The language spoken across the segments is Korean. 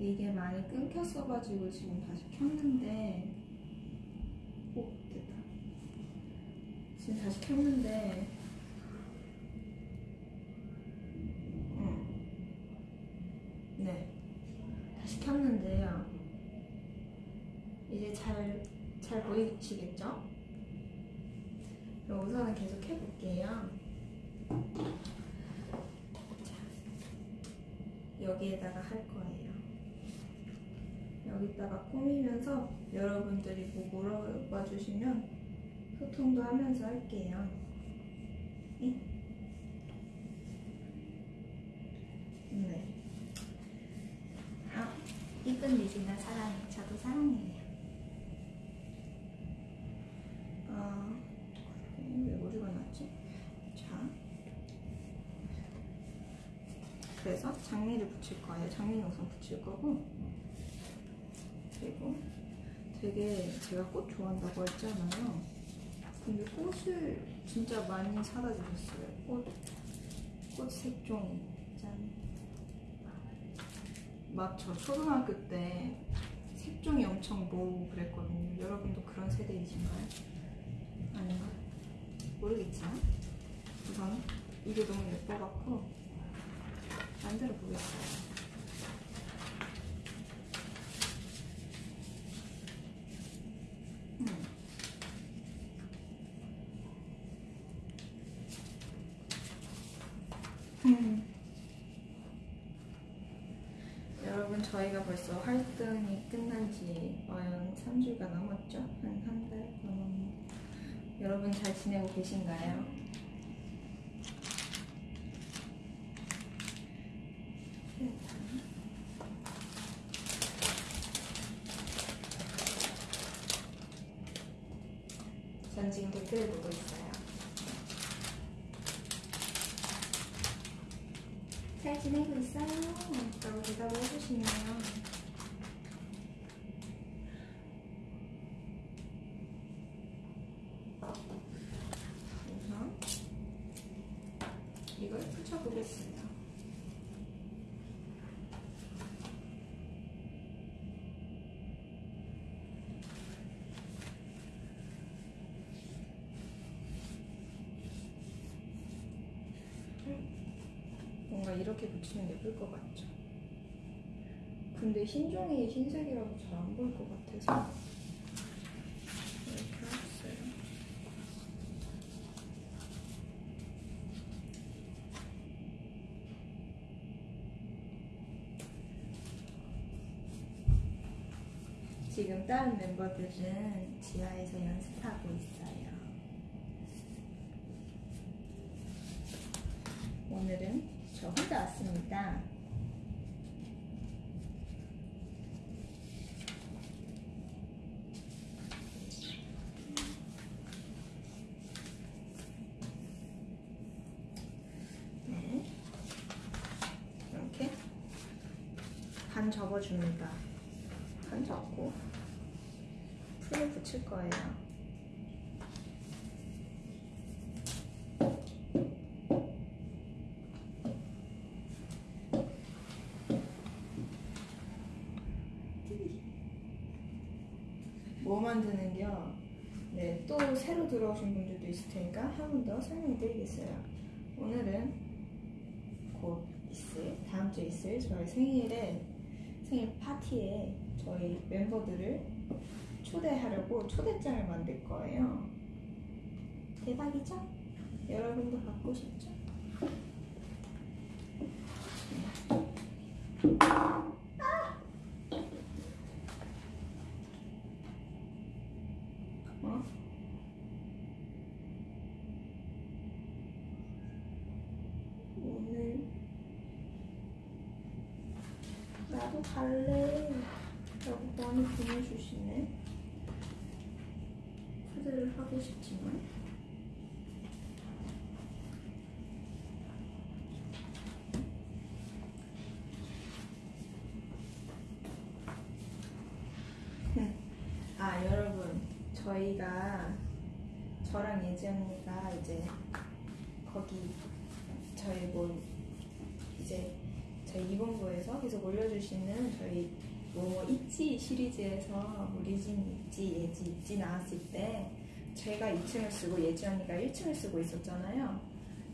이게 많이 끊겼어가지고 지금 다시 켰는데 오 됐다. 지금 다시 켰는데 응. 네. 다시 켰는데요. 이제 잘, 잘 보이시겠죠? 그럼 우선은 계속 해볼게요. 자, 여기에다가 할 거예요 여기다가 꾸미면서 여러분들이 뭐 물어봐 주시면 소통도 하면서 할게요. 네. 네. 아, 이쁜 리지나 사랑해. 저도 사랑해요. 어, 왜 어디가 났지? 자. 그래서 장미를 붙일 거예요. 장미는 우선 붙일 거고. 그리고 되게 제가 꽃 좋아한다고 했잖아요. 근데 꽃을 진짜 많이 사다 주셨어요. 꽃, 꽃 색종이. 짠. 막저 초등학교 때 색종이 엄청 모으고 그랬거든요. 여러분도 그런 세대이신가요? 아닌가? 모르겠지만. 우선 이게 너무 예뻐갖고 만들어 보겠어요. 음. 음. 여러분 저희가 벌써 활동이 끝난 지 어연 3주가 넘었죠? 한 한 달 넘었는데 여러분 잘 지내고 계신가요? 전 지금 댓글을 보고 있어요. 잘 지내고 있어요? 라고 대답을 해주시네요. 우선 이걸 붙여보겠습니다. 뭔가 이렇게 붙이면 예쁠 것 같죠? 근데 흰종이 흰색이라고 잘 안 보일 것 같아서 이렇게 해봤어요. 지금 다른 멤버들은 지하에서 연습하고 있어요. 오늘은 저 혼자 왔습니다. 네. 이렇게 반 접어줍니다. 반 접고 풀을 붙일 거예요. 뭐 만드는겨? 네, 또 새로 들어오신 분들도 있을 테니까 한 번 더 설명해 드리겠어요. 오늘은 곧 있을, 다음 주에 있을 저희 생일에, 생일 파티에 저희 멤버들을 초대하려고 초대장을 만들 거예요. 대박이죠? 여러분도 갖고 싶죠? 어? 오늘 나도 갈래 라고 많이 보내주시네 초대를 하고 싶지만 아 여러분 저희가 저랑 예지 언니가 이제 거기 저희 뭐 이제 저희 이본부에서 계속 올려주시는 저희 뭐 있지 시리즈에서 뭐 리진 있지 예지 있지 나왔을 때 제가 2층을 쓰고 예지 언니가 1층을 쓰고 있었잖아요.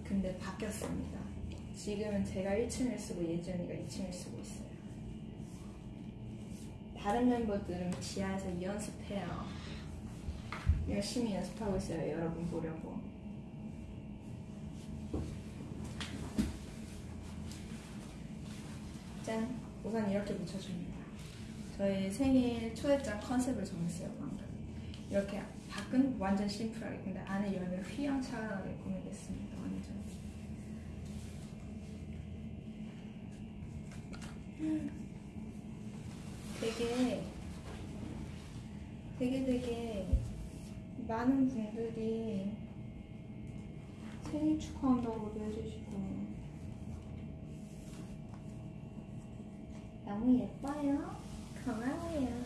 근데 바뀌었습니다. 지금은 제가 1층을 쓰고 예지 언니가 2층을 쓰고 있어요. 다른 멤버들은 지하에서 연습해요. 열심히 연습하고 있어요. 여러분 보려고. 짠! 우선 이렇게 붙여줍니다. 저희 생일 초대장 컨셉을 정했어요, 방금. 이렇게 밖은 완전 심플하게, 근데 안에 열면 휘황찬란하게 꾸미겠습니다, 완전. 음. 되게, 되게 되게 많은 분들이 생일 축하한다고도 해주시고, 너무 예뻐요. 고마워요.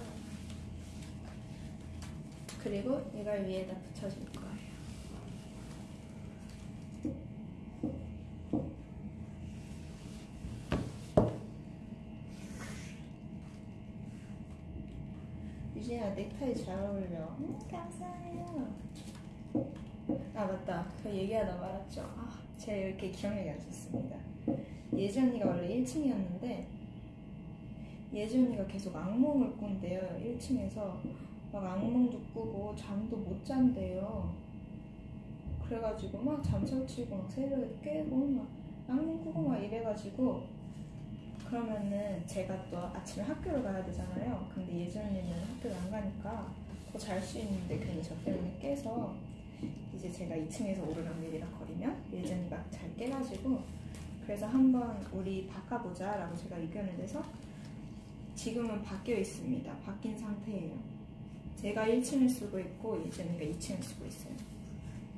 그리고 이걸 위에다 붙여줄 거예요. 유진아 넥타이 잘 어울려. 음, 감사해요. 아 맞다. 그 얘기하다 말았죠. 아 제가 이렇게 기억력이 안 좋습니다. 예지 언니가 원래 1층이었는데 예지 언니가 계속 악몽을 꾼대요. 1층에서 막 악몽도 꾸고 잠도 못 잔대요. 그래가지고 막 잠설치고 막 새벽에 깨고 막 악몽 꾸고 막 이래가지고 그러면은 제가 또 아침에 학교를 가야 되잖아요. 근데 예지 언니는 학교를 안 가니까 더 잘 수 있는데 괜히 저 때문에 깨서 이제 제가 2층에서 오르락 내리락 거리면 예지 언니가 잘 깨가지고 그래서 한번 우리 바꿔보자 라고 제가 의견을 내서 지금은 바뀌어 있습니다. 바뀐 상태예요. 제가 1층을 쓰고 있고 예전이가 2층을 쓰고 있어요.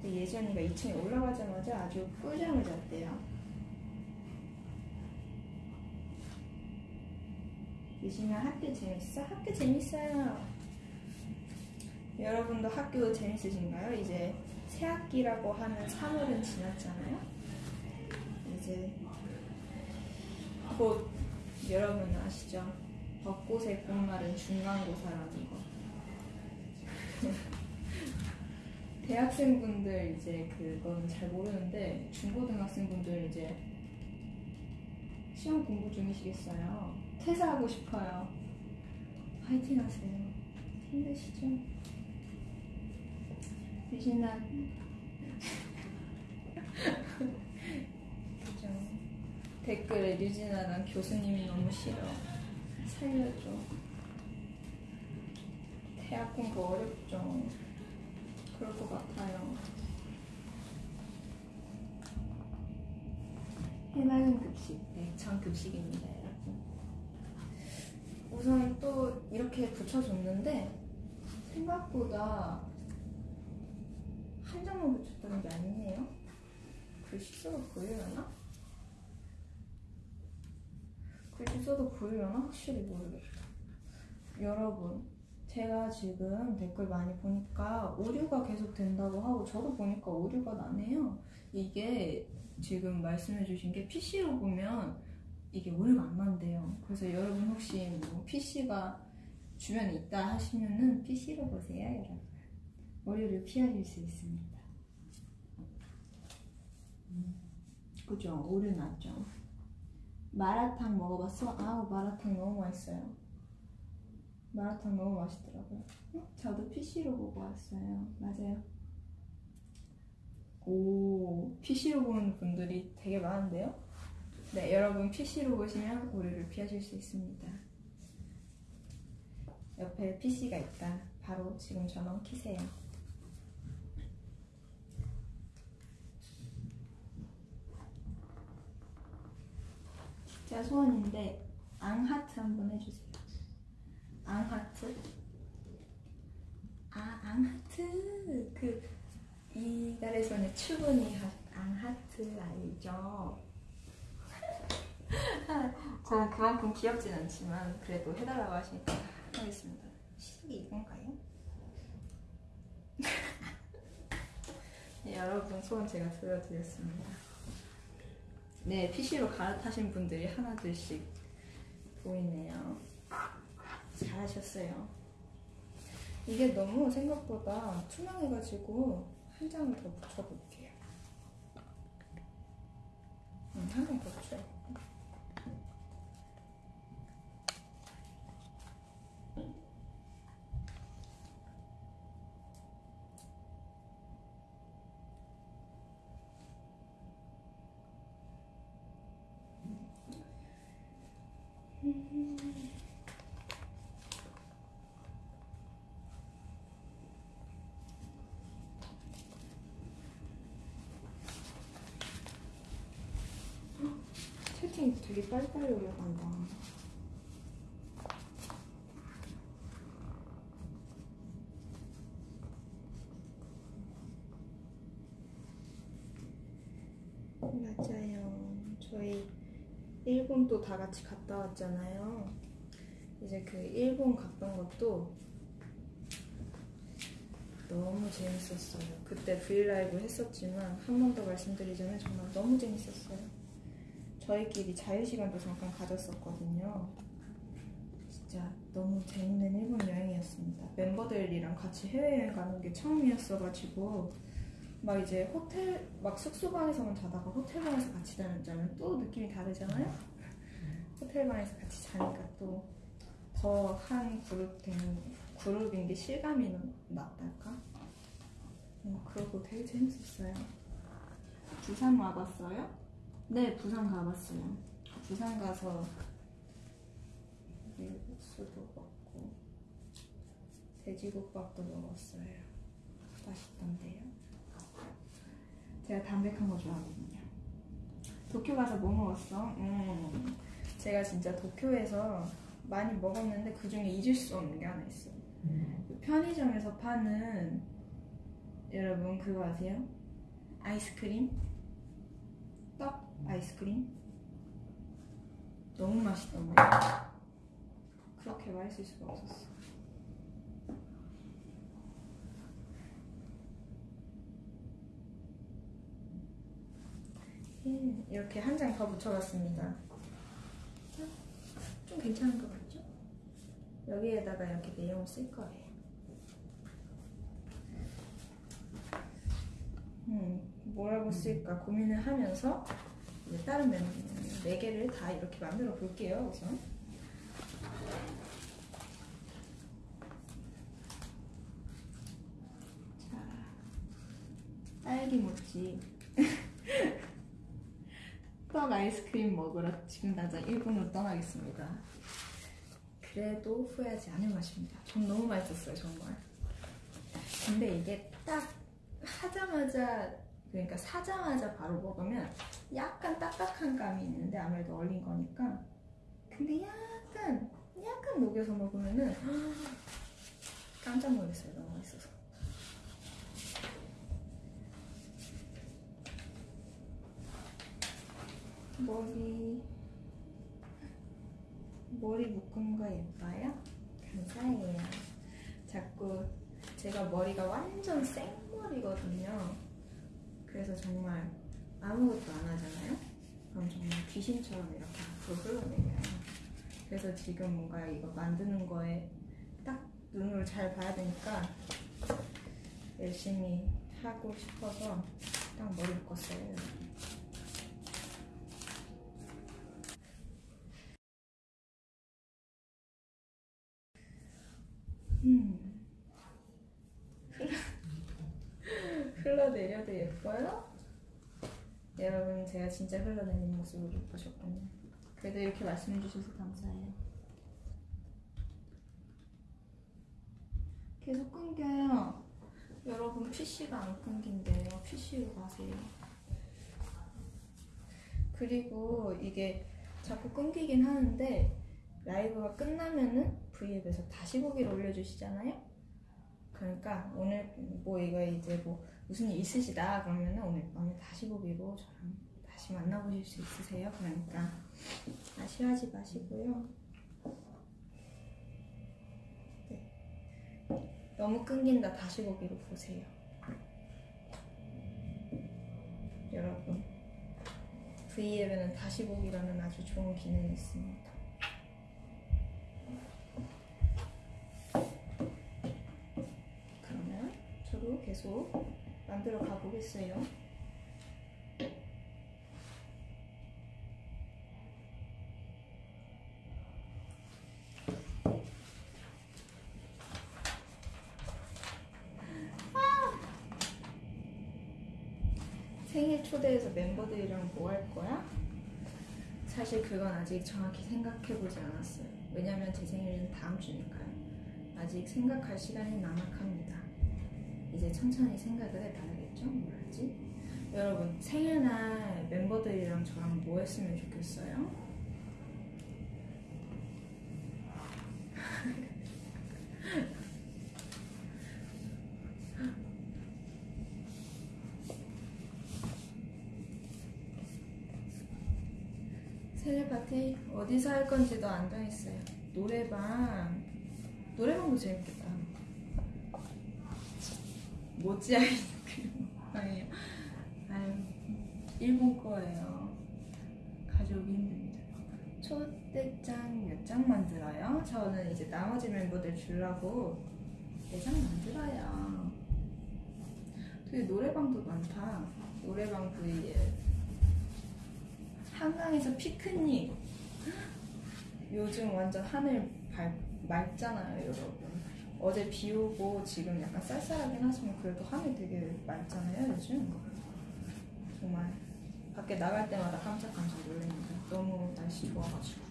근데 예전이가 2층에 올라가자마자 아주 꿀잠을 잤대요. 예진아 학교 재밌어? 학교 재밌어요. 여러분도 학교 재밌으신가요? 이제 새 학기라고 하는 3월은 지났잖아요. 이제 곧 여러분 아시죠? 벚꽃의 꽃말은 중간고사라는 거. 대학생분들 이제 그건 잘 모르는데 중고등학생분들 이제 시험 공부 중이시겠어요. 퇴사하고 싶어요. 화이팅 하세요. 힘드시죠? 유진아. 그죠. 댓글에 유진아 난 교수님이 너무 싫어. 살려줘. 대학 공부 어렵죠. 그럴 것 같아요. 해맑은 급식. 네, 전 급식입니다. 우선 또 이렇게 붙여줬는데 생각보다 한 장만 붙였다는 게 아니네요. 글씨 써도 보이려나? 글씨 써도 보이려나? 확실히 모르겠다. 여러분, 제가 지금 댓글 많이 보니까 오류가 계속 된다고 하고 저도 보니까 오류가 나네요. 이게 지금 말씀해주신 게 PC로 보면 이게 오류가 안 난대요. 그래서 여러분 혹시 뭐 PC가 주변에 있다 하시면은 PC로 보세요, 여러분. 오류를 피하실 수 있습니다. 음, 그죠? 오류 났죠. 마라탕 먹어봤어? 아우 마라탕 너무 맛있어요. 마라탕 너무 맛있더라고요. 어? 저도 PC로 보고 왔어요. 맞아요. 오, PC로 보는 분들이 되게 많은데요? 네, 여러분 PC로 보시면 오류를 피하실 수 있습니다. 옆에 PC가 있다. 바로 지금 전원 키세요. 진짜 소원인데 앙하트 한번 해주세요. 앙하트. 아 앙하트 그 이달에서는 추분이 앙하트 알죠? 저는 그만큼 귀엽진 않지만 그래도 해달라고 하시니까 하겠습니다. 시기 이건가요? 네, 여러분 소원 제가 들려드렸습니다. 네, PC로 갈아타신 분들이 하나둘씩 보이네요. 잘하셨어요. 이게 너무 생각보다 투명해가지고 한 장을 더 붙여볼게요. 음, 한장 더 붙여요. 채팅 되게 빨리빨리 올라간다. 맞아요. 저희 일본 또다 같이 갔다 왔잖아요. 이제 그 일본 갔던 것도 너무 재밌었어요. 그때 브이라이브 했었지만 한 번 더 말씀드리자면 정말 너무 재밌었어요. 저희끼리 자유시간도 잠깐 가졌었거든요. 진짜 너무 재밌는 일본 여행이었습니다. 멤버들이랑 같이 해외여행 가는 게 처음이었어가지고 막 이제 호텔 막 숙소방에서만 자다가 호텔방에서 같이 자면 또 느낌이 다르잖아요. 호텔방에서 같이 자니까 또 더 한 그룹 된 그룹인 게 실감이 났달까? 음, 그러고 되게 재밌었어요. 부산 와봤어요? 네, 부산 가봤어요. 부산 가서 밀국수도 먹고 돼지국밥도 먹었어요. 맛있던데요. 제가 담백한 거 좋아하거든요. 도쿄 가서 뭐 먹었어? 음, 제가 진짜 도쿄에서 많이 먹었는데 그 중에 잊을 수 없는 게 하나 있어요. 그 편의점에서 파는 여러분 그거 아세요? 아이스크림? 떡 아이스크림? 너무 맛있던 거예요. 그렇게 맛있을 수가 없었어. 음, 이렇게 한 장 더 붙여봤습니다. 좀 괜찮은 것 같죠? 여기에다가 이렇게 내용을 쓸 거예요. 음, 뭐라고 쓸까 고민을 하면서 다른 면, 네 개를 다 이렇게 만들어 볼게요, 우선. 자, 딸기 모찌. 떡 아이스크림 먹으러 지금 당장 일본으로 떠나겠습니다. 그래도 후회하지 않을 맛입니다. 전 너무 맛있었어요, 정말. 근데 이게 딱 하자마자 그러니까 사자마자 바로 먹으면 약간 딱딱한 감이 있는데 아무래도 얼린 거니까 근데 약간 약간 녹여서 먹으면은 깜짝 놀랐어요 너무 맛있어서 머리 머리 묶은 거 예뻐요? 감사해요. 자꾸 제가 머리가 완전 생머리거든요. 그래서 정말 아무것도 안 하잖아요? 그럼 정말 귀신처럼 이렇게 앞으로 흘러내려요. 그래서 지금 뭔가 이거 만드는 거에 딱 눈으로 잘 봐야 되니까 열심히 하고 싶어서 딱 머리 묶었어요 음. 흘러내려도 예뻐요? 여러분 제가 진짜 흘러내리는 모습을 못 보셨군요. 그래도 이렇게 말씀해 주셔서 감사해요. 계속 끊겨요. 여러분 PC가 안 끊긴대요. PC로 가세요. 그리고 이게 자꾸 끊기긴 하는데 라이브가 끝나면은 V앱에서 다시 보기를 올려주시잖아요. 그러니까 오늘 뭐 이거 이제 뭐 무슨 일 있으시다 그러면은 오늘 밤에 다시 보기로 저랑 다시 만나보실 수 있으세요. 그러니까 아쉬워하지 마시고요. 네. 너무 끊긴다 다시 보기로 보세요. 여러분 V앱에는 다시 보기라는 아주 좋은 기능이 있습니다. 계속 만들어 가보겠어요. 생일 초대해서 멤버들이랑 뭐 할 거야? 사실 그건 아직 정확히 생각해보지 않았어요. 왜냐면 제 생일은 다음 주니까요. 아직 생각할 시간이 남악합니다. 이제 천천히 생각을 해봐야겠죠? 뭘 하지? 여러분, 생일날 멤버들이랑 저랑 뭐 했으면 좋겠어요? 생일 파티 어디서 할 건지도 안 정했어요. 노래방 노래방도 재밌겠다. 모찌 아이스크림 아니에요. 아유 일본 거예요. 가져오기 힘듭니다. 초대장 몇 장 만들어요? 저는 이제 나머지 멤버들 주려고 네장 만들어요. 되게 노래방도 많다. 노래방 V에 한강에서 피크닉. 요즘 완전 하늘 밝, 맑잖아요, 여러분. 어제 비 오고 지금 약간 쌀쌀하긴 하지만 그래도 하늘 되게 맑잖아요, 요즘. 정말 밖에 나갈 때마다 깜짝깜짝 놀랍니다. 너무 날씨 좋아가지고.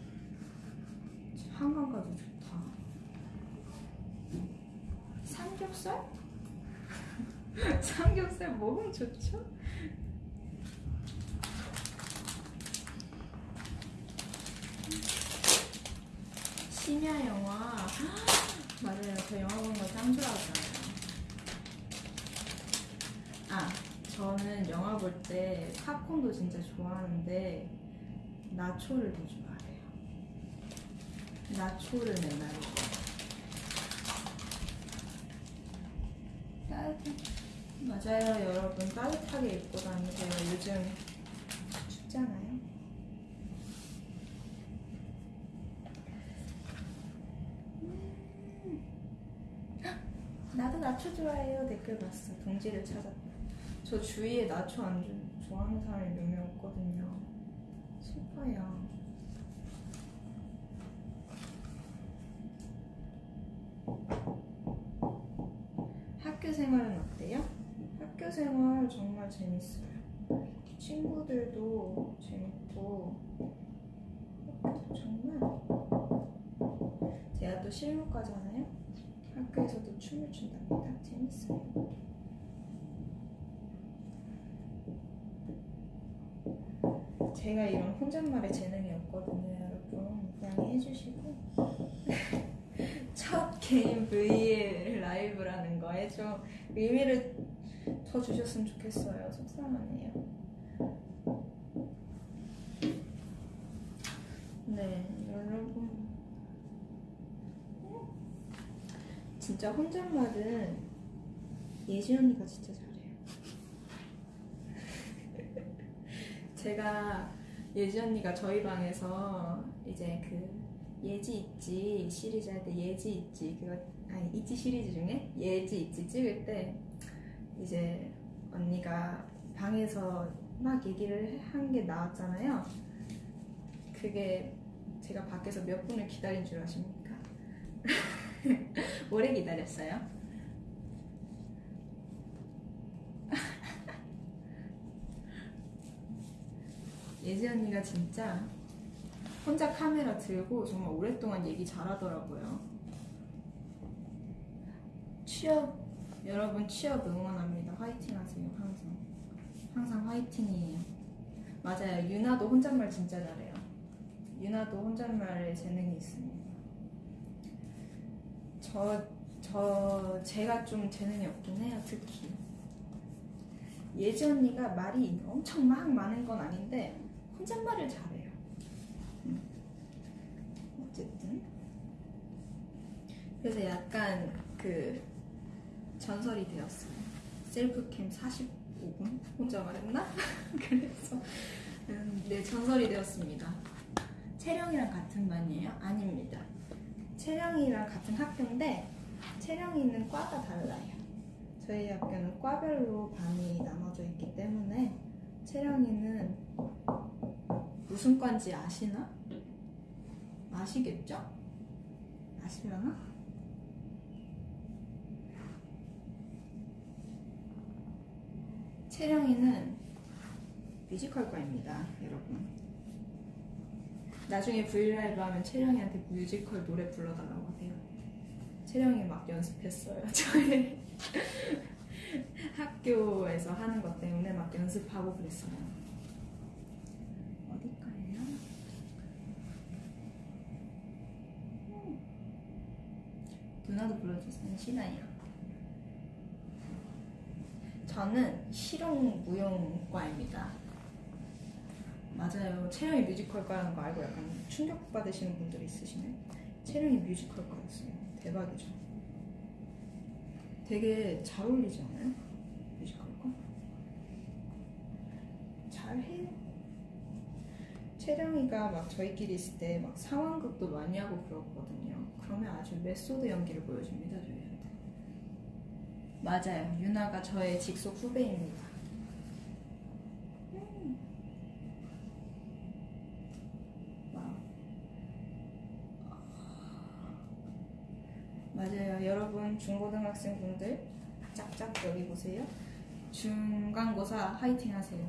한강 가도 좋다. 삼겹살? 삼겹살 먹으면 좋죠? 심야 영화 맞아요. 저 영화 보는 거참 좋아하잖아요. 아 저는 영화 볼 때 팝콘도 진짜 좋아하는데 나초를 더 좋아해요. 나초를 맨날 먹어요. 따뜻한 맞아요. 여러분 따뜻하게 입고 다니세요. 요즘 춥잖아요 나도 나초 좋아해요 댓글 봤어 동지를 찾았다. 저 주위에 나초 안 주- 좋아하는 사람이 몇 명 없거든요. 슬퍼요. 학교 생활은 어때요? 학교 생활 정말 재밌어요. 친구들도 재밌고 정말 제가 또 실무과잖아요 학교에서도 춤을 춘답니다. 재밌어요. 제가 이런 혼잣말에 재능이 없거든요, 여러분. 양해해 주시고. 첫 개인 V 라이브라는 거에 좀 의미를 더 주셨으면 좋겠어요. 속상하네요. 네, 여러분. 진짜 혼잣말은 예지 언니가 진짜 잘해요. 제가 예지 언니가 저희 방에서 이제 그 예지 있지 시리즈 할 때 예지 있지 그거 아니 있지 시리즈 중에 예지 있지 찍을 때 이제 언니가 방에서 막 얘기를 한 게 나왔잖아요. 그게 제가 밖에서 몇 분을 기다린 줄 아십니까? 오래 기다렸어요. 예지 언니가 진짜 혼자 카메라 들고 정말 오랫동안 얘기 잘하더라고요. 취업 여러분 취업 응원합니다. 화이팅 하세요. 항상 항상 화이팅이에요. 맞아요. 유나도 혼잣말 진짜 잘해요. 유나도 혼잣말에 재능이 있습니다. 저, 저, 제가 좀 재능이 없긴 해요, 특히. 예지 언니가 말이 엄청 막 많은 건 아닌데, 혼잣말을 잘해요. 음. 어쨌든. 그래서 약간 그, 전설이 되었어요. 셀프캠 45분? 혼자 말했나? 그래서 음, 네, 전설이 되었습니다. 채령이랑 같은 반이에요? 아닙니다. 채령이랑 같은 학교인데 채령이는 과가 달라요. 저희 학교는 과별로 반이 나눠져 있기 때문에 채령이는 무슨 과인지 아시나? 아시겠죠? 아시려나? 채령이는 뮤지컬과입니다, 여러분. 나중에 브이라이브 하면 채령이한테 뮤지컬 노래 불러달라고 하세요. 채령이 막 연습했어요. 저희 학교에서 하는 것 때문에 막 연습하고 그랬어요. 어디까요? 누나도 불러주세요. 싫어요. 저는 실용 무용과입니다. 맞아요. 채령이 뮤지컬과라는 거 알고 약간 충격 받으시는 분들이 있으시네. 채령이 뮤지컬과였어요. 대박이죠. 되게 잘 어울리지 않아요? 뮤지컬과? 잘해요. 채령이가 막 저희끼리 있을 때 막 상황극도 많이 하고 그러거든요. 그러면 아주 메소드 연기를 보여줍니다, 저희한테. 맞아요. 유나가 저의 직속 후배입니다. 맞아요. 여러분 중고등학생 분들 짝짝 여기 보세요. 중간고사 화이팅 하세요.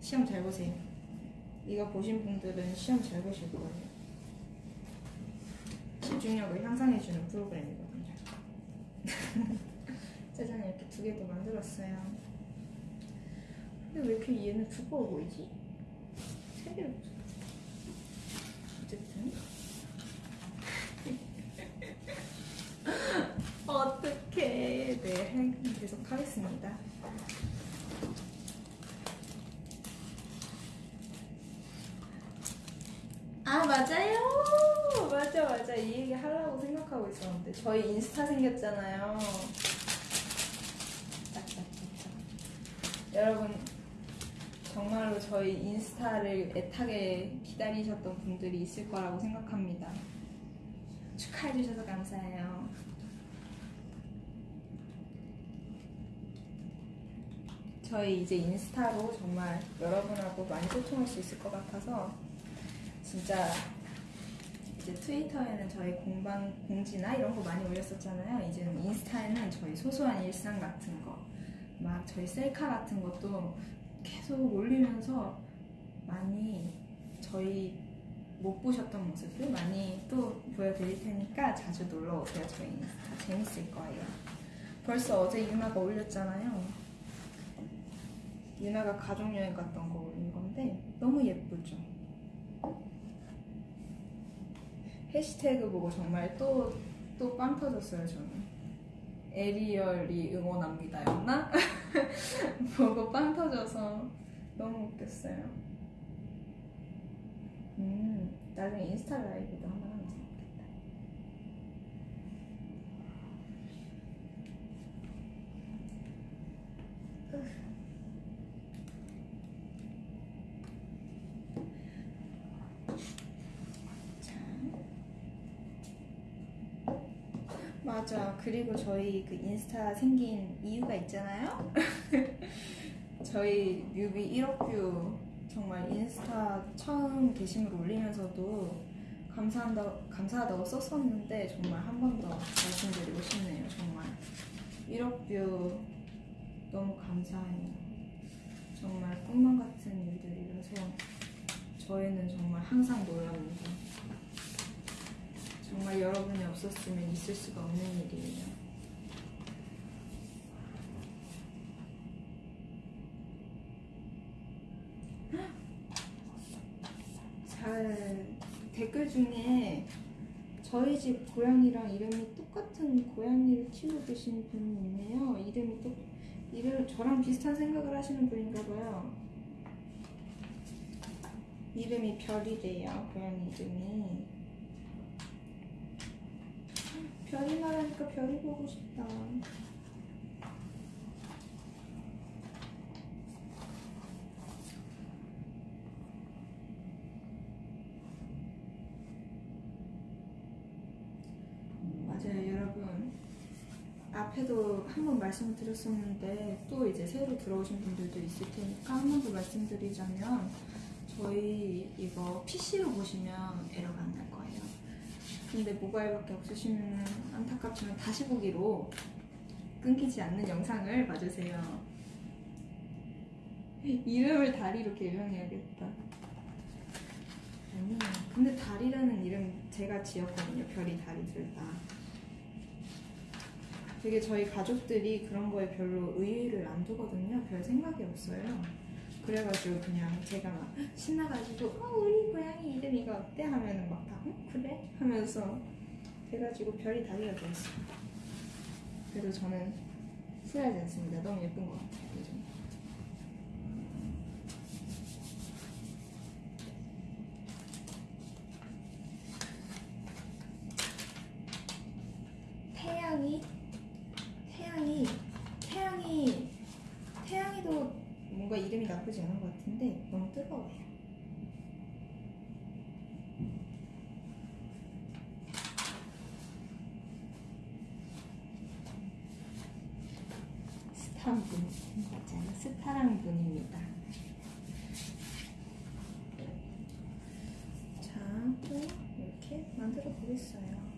시험 잘 보세요. 이거 보신 분들은 시험 잘 보실 거예요. 집중력을 향상해주는 프로그램이거든요. 짜잔 이렇게 두 개도 만들었어요. 근데 왜 이렇게 얘는 두꺼워 보이지? 세 개를 어쨌든 어떻게 네 계속 하겠습니다. 아 맞아요. 맞아 맞아. 이 얘기 하려고 생각하고 있었는데 저희 인스타 생겼잖아요. 여러분 정말로 저희 인스타를 애타게 기다리셨던 분들이 있을 거라고 생각합니다. 축하해 주셔서 감사해요 저희 이제 인스타로 정말 여러분하고 많이 소통할 수 있을 것 같아서 진짜 이제 트위터에는 저희 공방 공지나 이런 거 많이 올렸었잖아요. 이제는 인스타에는 저희 소소한 일상 같은 거, 막 저희 셀카 같은 것도 계속 올리면서 많이 저희 못 보셨던 모습들 많이 또 보여드릴 테니까 자주 놀러 오세요. 저희 인스타 재밌을 거예요. 벌써 어제 유나가 올렸잖아요. 유나가 가족여행 갔던 거 올린 건데 너무 예쁘죠? 해시태그 보고 정말 또, 또 빵 터졌어요, 저는. 에리얼이 응원합니다. 였나? 보고 빵 터져서 너무 웃겼어요. 음, 나중에 인스타 라이브도 한번 하면 재밌겠다. 자. 맞아. 그리고 저희 그 인스타 생긴 이유가 있잖아요. 저희 뮤비 1억 뷰 정말 인스타 처음 게시물 올리면서도 감사한다, 감사하다고 썼었는데 정말 한 번 더 말씀드리고 싶네요. 정말 1억 뷰 너무 감사해요. 정말 꿈만 같은 일들이라서 저희는 정말 항상 놀랍니다. 정말 여러분이 없었으면 있을 수가 없는 일이에요. 잘 댓글 중에 저희 집 고양이랑 이름이 똑같은 고양이를 키우고 계신 분이 있네요. 이름이 또 이름 저랑 비슷한 생각을 하시는 분인가 봐요. 이름이 별이래요. 고양이 이름이. 별이 나라니까 별이 보고 싶다. 맞아요, 여러분. 앞에도 한 번 말씀드렸었는데 또 이제 새로 들어오신 분들도 있을 테니까 한 번 더 말씀드리자면 저희 이거 PC로 보시면 에러가 안 나요. 근데 모바일밖에 없으시면 안타깝지만 다시 보기로 끊기지 않는 영상을 봐주세요. 이름을 다리로 개명해야겠다. 아니, 근데 다리라는 이름 제가 지었거든요. 별이 다리 둘 다. 되게 저희 가족들이 그런 거에 별로 의의를 안 두거든요. 별 생각이 없어요. 그래가지고 그냥 제가 막 신나가지고 어 우리 고양이 이름 이거 어때 하면은 막다 어, 그래 하면서 돼가지고 별이 다리가 되었어요. 그래도 저는 후회하지 않습니다. 너무 예쁜 것 같아요. 요즘. 태양이 태양이 태양이 태양이도 뭔가 이름이 나쁘지 않은 것 같은데 너무 뜨거워요. 스타랑 분 맞아요. 스타랑 분입니다. 자, 또 이렇게 만들어 보겠어요.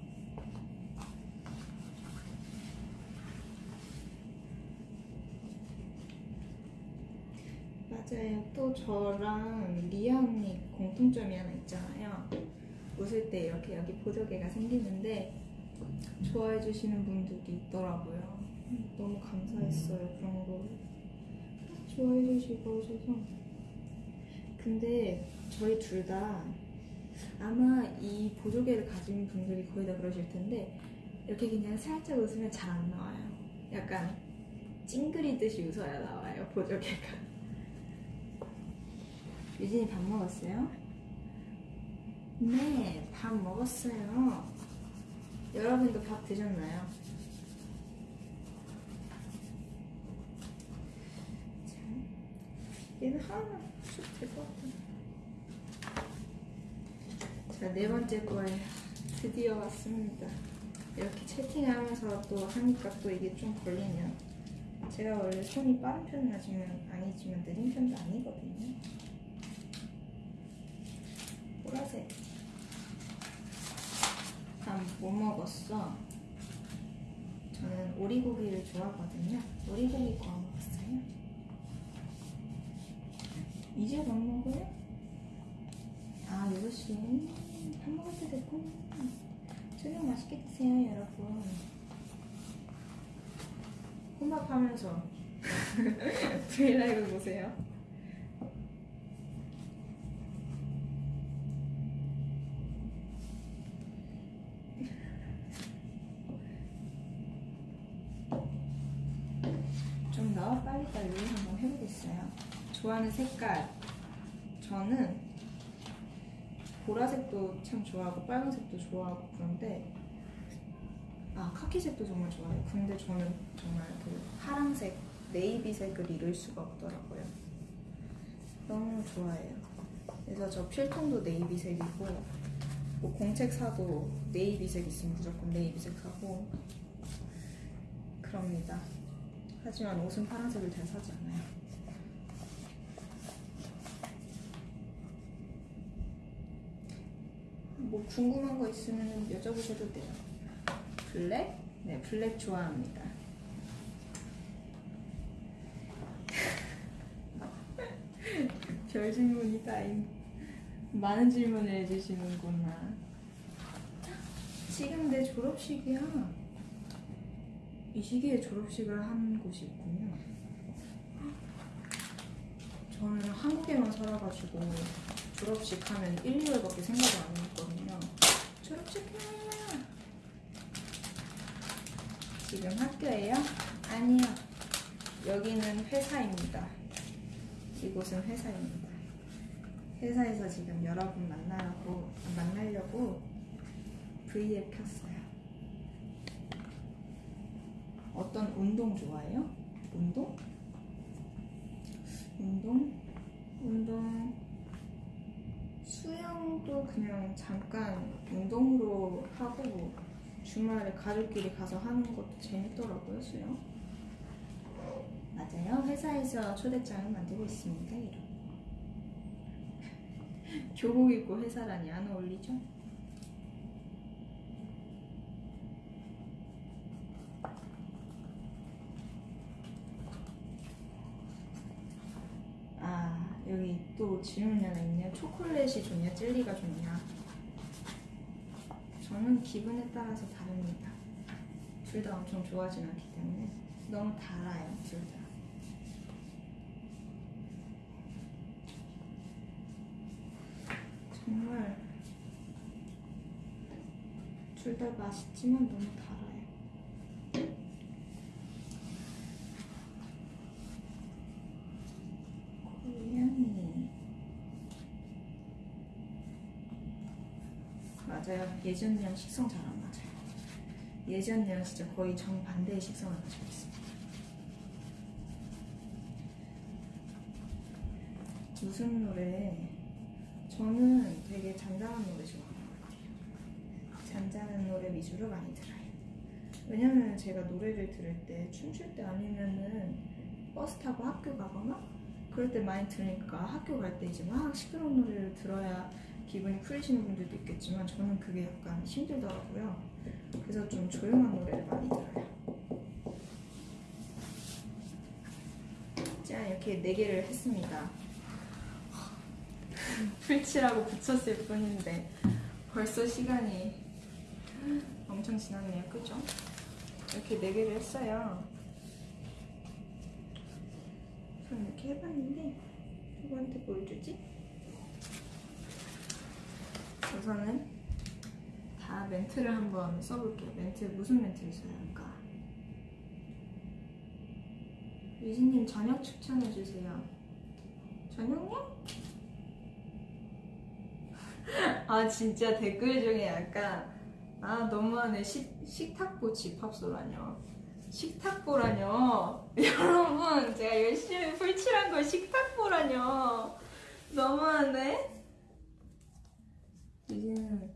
맞아요. 또 저랑 리아 언니 공통점이 하나 있잖아요. 웃을 때 이렇게 여기 보조개가 생기는데 좋아해 주시는 분들이 있더라고요. 너무 감사했어요. 그런 거 좋아해 주시고 해서. 근데 저희 둘 다 아마 이 보조개를 가진 분들이 거의 다 그러실 텐데 이렇게 그냥 살짝 웃으면 잘 안 나와요. 약간 찡그리듯이 웃어야 나와요. 보조개가. 유진이 밥 먹었어요? 네, 밥 먹었어요. 여러분도 밥 드셨나요? 자, 얘는 하나 쑥될것 같아. 자, 네 번째 거에 드디어 왔습니다. 이렇게 채팅하면서 또 하니까 또 이게 좀 걸리면 제가 원래 손이 빠른 편은 아니지만, 아니지만 느린 편도 아니거든요. 보라색. 밥 뭐 먹었어? 저는 오리고기를 좋아하거든요. 오리고기 구워 먹었어요. 이제 밥 먹어요? 아, 6시. 밥 먹을 때 됐고. 저녁 맛있게 드세요, 여러분. 혼밥 하면서 브이라이브 보세요. 색깔. 저는 보라색도 참 좋아하고 빨간색도 좋아하고 그런데 아 카키색도 정말 좋아해요. 근데 저는 정말 그 파랑색, 네이비색을 잃을 수가 없더라고요. 너무 좋아해요. 그래서 저 필통도 네이비색이고 뭐 공책 사도 네이비색 있으면 무조건 네이비색 사고 그럽니다. 하지만 옷은 파란색을 잘 사지 않아요. 뭐 궁금한 거 있으면 여쭤보셔도 돼요. 블랙? 네, 블랙 좋아합니다. 별 질문이 다임. 많은 질문을 해주시는구나. 지금 내 졸업식이야. 이 시기에 졸업식을 한 곳이 있군요. 저는 한국에만 살아가지고 졸업식 하면 1, 2월밖에 생각을 안 했거든요. 졸업식이야! 지금 학교예요? 아니요. 여기는 회사입니다. 이곳은 회사입니다. 회사에서 지금 여러분 만나려고, 만나려고 V앱 켰어요. 어떤 운동 좋아해요? 운동? 운동? 운동 수영도 그냥 잠깐 운동으로 하고 주말에 가족끼리 가서 하는 것도 재밌더라고요, 수영. 맞아요. 회사에서 초대장을 만들고 있습니다. 이런. 교복 입고 회사라니 안 어울리죠? 또 질문이 하나 있네요. 초콜릿이 좋냐, 젤리가 좋냐? 저는 기분에 따라서 다릅니다. 둘 다 엄청 좋아하진 않기 때문에 너무 달아요, 둘 다. 정말 둘 다 맛있지만 너무 달아 맞아요. 예전이랑 식성 잘 안 맞아요. 예전이랑 진짜 거의 정반대의 식성을 가지고 있습니다. 무슨 노래? 저는 되게 잔잔한 노래 좋아하는 것 같아요. 잔잔한 노래 위주로 많이 들어요. 왜냐면 제가 노래를 들을 때 춤출 때 아니면은 버스 타고 학교 가거나 그럴 때 많이 들으니까 학교 갈 때 이제 막 시끄러운 노래를 들어야 기분이 풀리시는 분들도 있겠지만 저는 그게 약간 힘들더라고요. 그래서 좀 조용한 노래를 많이 들어요. 자 이렇게 네 개를 했습니다. 풀칠하고 붙였을 뿐인데 벌써 시간이 엄청 지났네요. 그죠? 이렇게 네 개를 했어요. 전 이렇게 해봤는데 누구한테 보여주지? 우선은 다 멘트를 한번 써볼게요. 멘트 무슨 멘트를 써야 할까? 유진님 저녁 추천해주세요. 저녁요? 아 진짜 댓글 중에 약간 아 너무하네 식, 식탁보 집합소라뇨 식탁보라뇨 여러분 제가 열심히 풀칠한 걸 식탁보라뇨 너무하네 이제는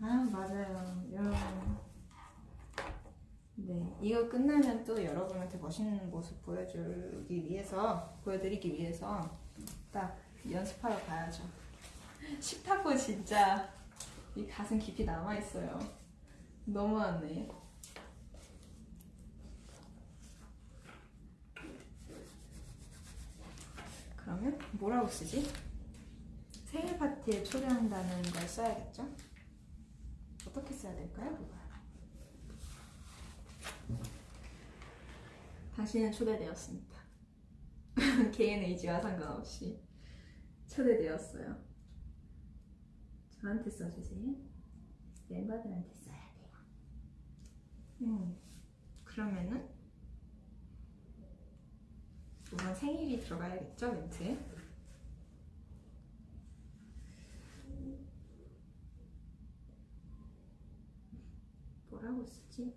아 맞아요. 여러분. 네 이거 끝나면 또 여러분한테 멋있는 모습 보여주기 위해서 보여드리기 위해서 딱 연습하러 가야죠. 식탁보 진짜. 이 가슴 깊이 남아있어요. 너무하네. 그러면 뭐라고 쓰지? 생일 파티에 초대한다는 걸 써야겠죠? 어떻게 써야 될까요? 당신은 초대되었습니다. 개인 의지와 상관없이 초대되었어요. 저한테 써주세요. 멤버들한테 써야 돼요. 음, 그러면은 우선 생일이 들어가야겠죠, 멘트에? 뭐라고 쓰지?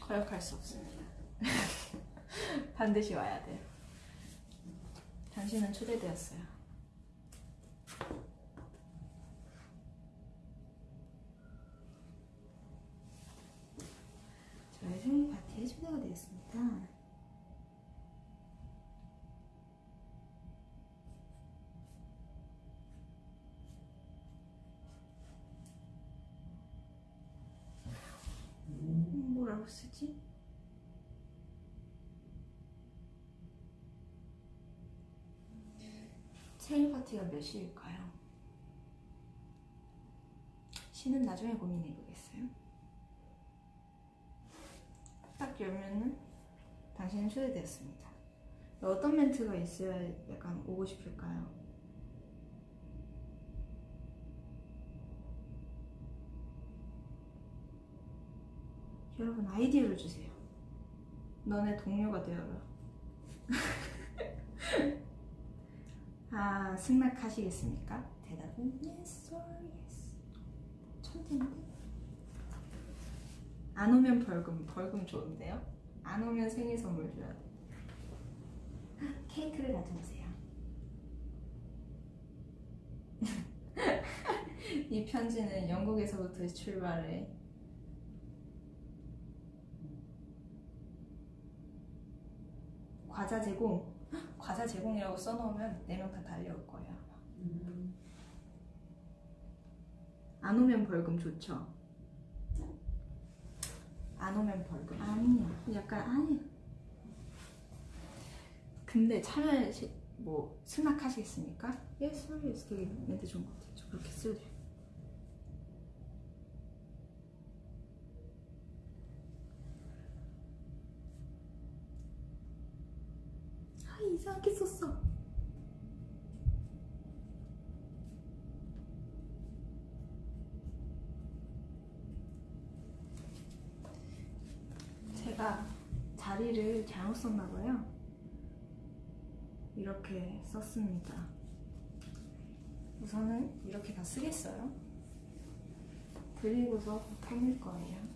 거역할 수 없습니다. 반드시 와야 돼요. 당신은 초대되었어요. 저의 초대가 되었습니다. 음, 뭐라고 쓰지? 생일 파티가 몇 시일까요? 시는 나중에 고민해 보겠어요. 딱 열면은 당신은 초대되었습니다. 어떤 멘트가 있어야 약간 오고 싶을까요? 여러분 아이디어를 주세요. 너네 동료가 되어라. 아 승낙하시겠습니까? 대답은 yes or yes. 천재인데? 안 오면 벌금, 벌금 좋은데요? 안 오면 생일 선물 돼. 케이크를 가져오세요. 이 편지는 영국에서부터 출발해. 과자 제공. 헉, 과자 제공이라고 써놓으면 네 명 다 달려올 거예요. 아마. 안 오면 벌금 좋죠. 안 오면 벌금. 아니야. 약간 아니야. 근데 참여 시, 뭐 승낙하시겠습니까? Yes, yes. 되게 멘트 좋은 것 같아요. 저 그렇게 쓸래요. 아 이상하게 썼어. 제가 자리를 잘못 썼나 봐요. 이렇게 썼습니다. 우선은 이렇게 다 쓰겠어요. 그리고서 꾸밀 거예요.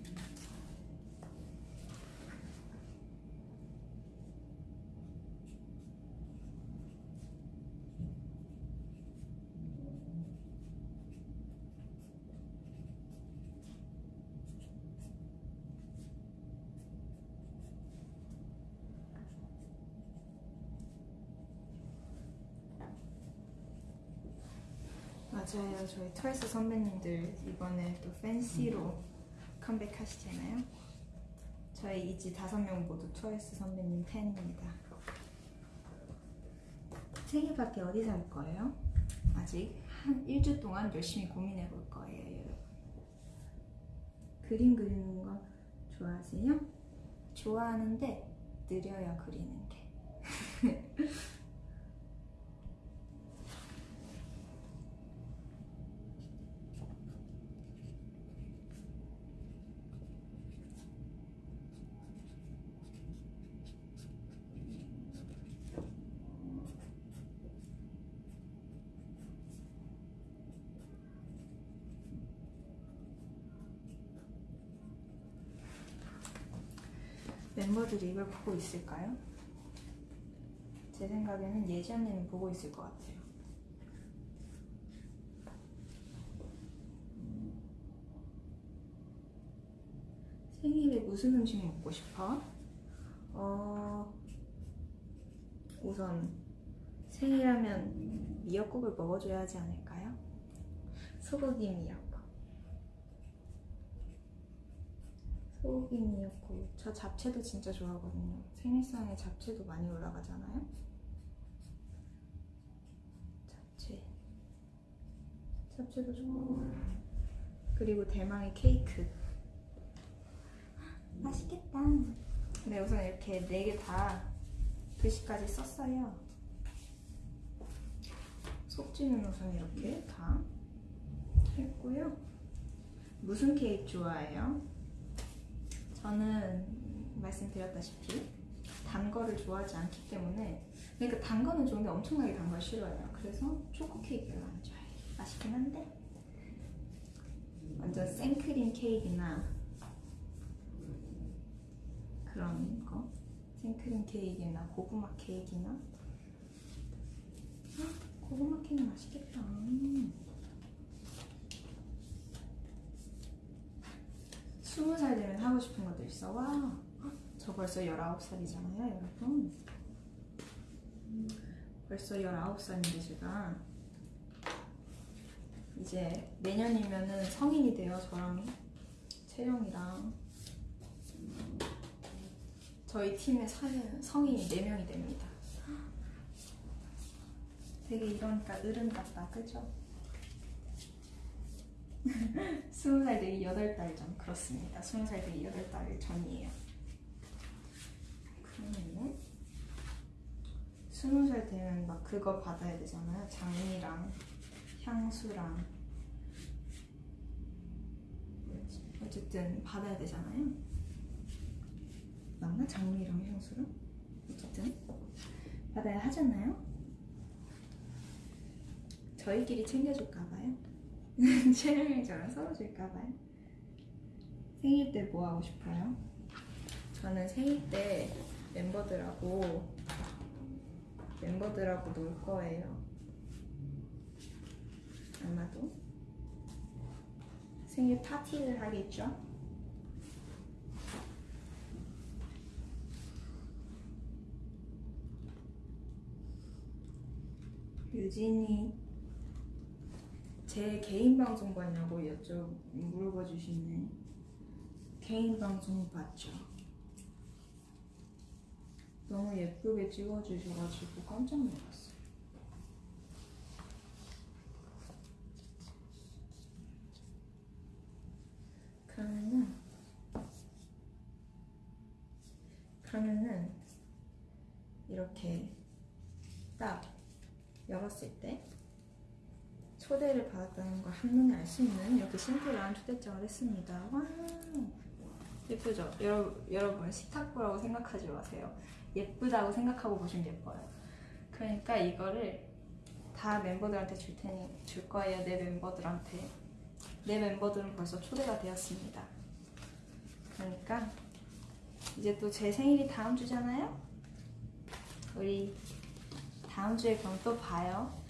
맞아요. 저희 트와이스 선배님들 이번에 또 Fancy로 컴백하시잖아요. 저희 있지 다섯 명 모두 트와이스 선배님 팬입니다. 생일 파티 어디서 할 거예요? 아직 한 일주 동안 열심히 고민해 볼 거예요, 여러분. 그림 그리는 거 좋아하세요? 좋아하는데 느려요, 그리는 게. 멤버들이 이걸 보고 있을까요? 제 생각에는 예지 언니는 보고 있을 것 같아요. 생일에 무슨 음식 먹고 싶어? 어, 우선 생일하면 미역국을 먹어줘야 하지 않을까요? 소고기 미역국. 소고기 미역국. 저 잡채도 진짜 좋아하거든요. 생일상에 잡채도 많이 올라가잖아요. 잡채. 잡채도 좋아하고. 그리고 대망의 케이크. 맛있겠다. 네, 우선 이렇게 네 개 다 글씨까지 썼어요. 속지는 우선 이렇게 다 했고요. 무슨 케이크 좋아해요? 저는 말씀드렸다시피 단 거를 좋아하지 않기 때문에 그러니까 단 거는 좋은데 엄청나게 단 걸 싫어해요. 그래서 초코 케이크를 안 좋아해요. 맛있긴 한데 완전 생크림 케이크나 그런 거 생크림 케이크나 고구마 케이크나 헉, 고구마 케이크 맛있겠다. 스무 살 되면 하고 싶은 것도 있어. 와, 저 벌써 19살이잖아요, 여러분. 벌써 19살인데 제가 이제 내년이면은 성인이 돼요, 저랑 채영이랑. 저희 팀의 사- 성인이 4명이 됩니다. 되게 이러니까 어른 같다, 그죠? 스무 살 되기 여덟 달전 그렇습니다. 스무 살 되기 여덟 달 전이에요. 그러면은 스무 살 되면 막 그거 받아야 되잖아요. 장미랑 향수랑 뭐였지? 어쨌든 받아야 되잖아요. 맞나? 장미랑 향수랑 어쨌든 받아야 하잖아요. 저희끼리 챙겨줄까 봐요. 촬영일자랑 썰어줄까봐요. 생일 때 뭐 하고 싶어요? 저는 생일 때 멤버들하고 멤버들하고 놀 거예요. 아마도 생일 파티를 하겠죠? 유진이 제 개인 방송 봤냐고 여쭤 물어봐 주시네. 개인 방송 봤죠. 너무 예쁘게 찍어주셔가지고 깜짝 놀랐어요. 그러면은 그러면은 이렇게 딱 열었을 때 초대를 받았다는 걸 한눈에 알 수 있는 이렇게 심플한 초대장을 했습니다. 와 예쁘죠? 여러분, 여러분 식탁보라고 생각하지 마세요. 예쁘다고 생각하고 보시면 예뻐요. 그러니까 이거를 다 멤버들한테 줄 테니 줄 거예요. 내 멤버들한테 내 멤버들은 벌써 초대가 되었습니다. 그러니까 이제 또 제 생일이 다음 주잖아요. 우리 다음 주에 그럼 또 봐요.